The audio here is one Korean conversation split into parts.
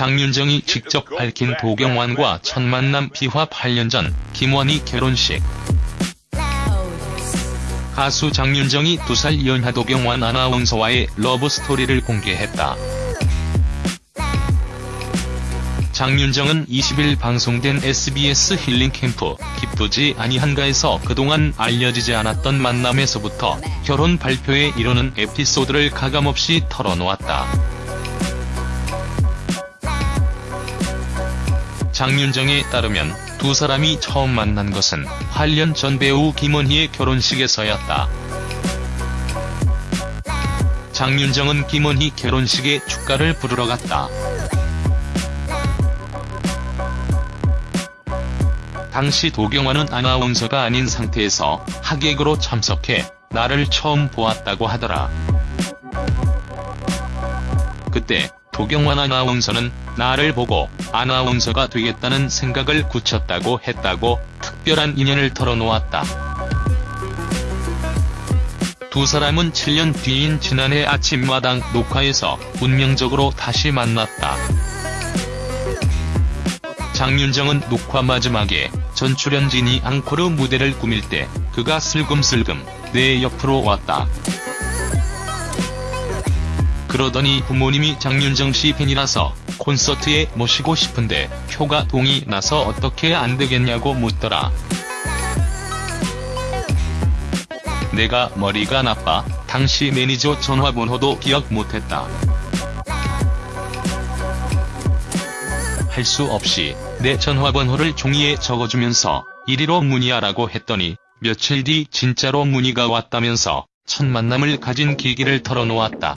장윤정이 직접 밝힌 도경완과 첫 만남 비화 8년 전 김원희 결혼식. 가수 장윤정이 두 살 연하 도경완 아나운서와의 러브스토리를 공개했다. 장윤정은 20일 방송된 SBS 힐링 캠프 기쁘지 아니한가에서 그동안 알려지지 않았던 만남에서부터 결혼 발표에 이르는 에피소드를 가감없이 털어놓았다. 장윤정에 따르면 두 사람이 처음 만난 것은 8년 전 배우 김원희의 결혼식에서였다. 장윤정은 김원희 결혼식에 축가를 부르러 갔다. 당시 도경완은 아나운서가 아닌 상태에서 하객으로 참석해 나를 처음 보았다고 하더라. 그때 도경완 아나운서는 나를 보고 아나운서가 되겠다는 생각을 굳혔다고 했다고 특별한 인연을 털어놓았다. 두 사람은 7년 뒤인 지난해 아침마당 녹화에서 운명적으로 다시 만났다. 장윤정은 녹화 마지막에 전 출연진이 앙코르 무대를 꾸밀 때 그가 슬금슬금 내 옆으로 왔다. 그러더니 부모님이 장윤정 씨 팬이라서 콘서트에 모시고 싶은데 표가 동이 나서 어떻게 안 되겠냐고 묻더라. 내가 머리가 나빠 당시 매니저 전화번호도 기억 못했다. 할 수 없이 내 전화번호를 종이에 적어주면서 이리로 문의하라고 했더니 며칠 뒤 진짜로 문의가 왔다면서 첫 만남을 가진 계기를 털어놓았다.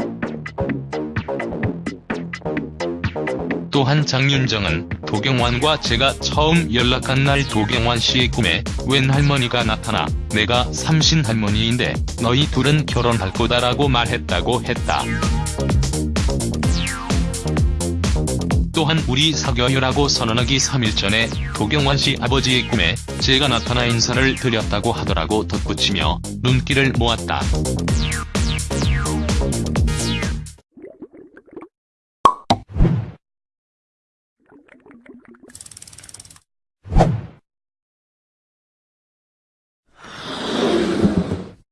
또한 장윤정은 도경완과 제가 처음 연락한 날 도경완 씨의 꿈에 웬 할머니가 나타나 내가 삼신 할머니인데 너희 둘은 결혼할 거다라고 말했다고 했다. 또한 우리 사겨요라고 선언하기 3일 전에 도경완 씨 아버지의 꿈에 제가 나타나 인사를 드렸다고 하더라고 덧붙이며 눈길을 모았다.